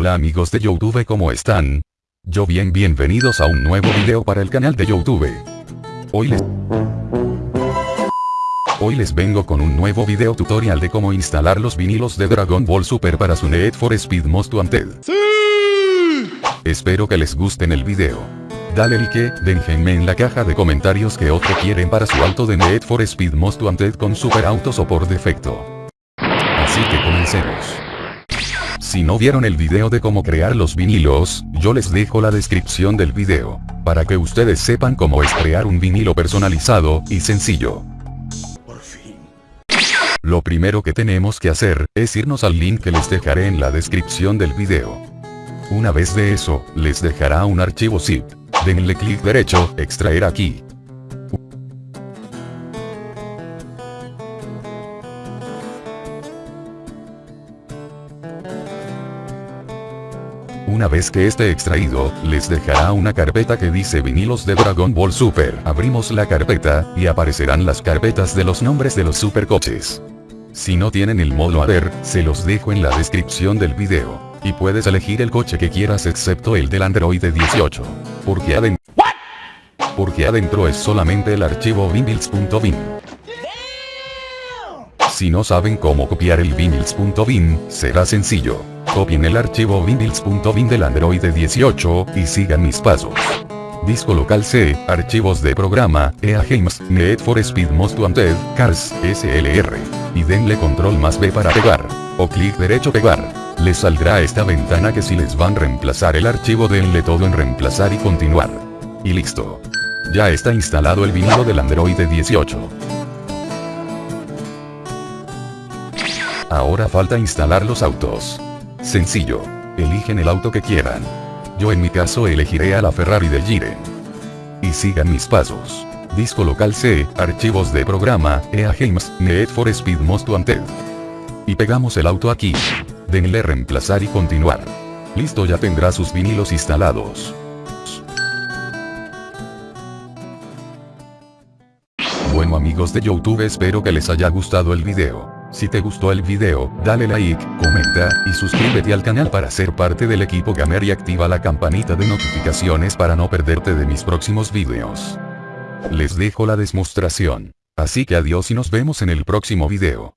Hola amigos de Youtube ¿cómo están? Yo bien bienvenidos a un nuevo video para el canal de Youtube. Hoy les... Hoy les vengo con un nuevo video tutorial de cómo instalar los vinilos de Dragon Ball Super para su Need for Speed Most Wanted. Espero que les gusten el video. Dale like, déjenme en la caja de comentarios que otro quieren para su auto de Need for Speed Most Wanted con super autos o por defecto. Así que comencemos. Si no vieron el video de cómo crear los vinilos, yo les dejo la descripción del video, para que ustedes sepan cómo es crear un vinilo personalizado y sencillo. Lo primero que tenemos que hacer, es irnos al link que les dejaré en la descripción del video. Una vez de eso, les dejará un archivo zip. Denle clic derecho, extraer aquí. Una vez que esté extraído, les dejará una carpeta que dice vinilos de Dragon Ball Super. Abrimos la carpeta, y aparecerán las carpetas de los nombres de los supercoches. Si no tienen el modo a ver, se los dejo en la descripción del video. Y puedes elegir el coche que quieras excepto el del Android 18. Porque adentro... Porque adentro es solamente el archivo vinils.bin. Si no saben cómo copiar el vinils.bin, será sencillo. Copien el archivo vinils.bin del Android 18, y sigan mis pasos. Disco local C, archivos de programa, EA Games, Need for Speed Most Wanted, Cars, SLR. Y denle control más B para pegar. O clic derecho pegar. Les saldrá esta ventana que si les van a reemplazar el archivo denle todo en reemplazar y continuar. Y listo. Ya está instalado el vinilo del Android 18. Ahora falta instalar los autos. Sencillo. Eligen el auto que quieran. Yo en mi caso elegiré a la Ferrari del Gire. Y sigan mis pasos. Disco local C, archivos de programa, EA Games, Need for Speed Most Wanted. Y pegamos el auto aquí. Denle reemplazar y continuar. Listo ya tendrá sus vinilos instalados. Bueno amigos de Youtube espero que les haya gustado el video. Si te gustó el video, dale like, comenta, y suscríbete al canal para ser parte del equipo gamer y activa la campanita de notificaciones para no perderte de mis próximos videos. Les dejo la demostración. Así que adiós y nos vemos en el próximo video.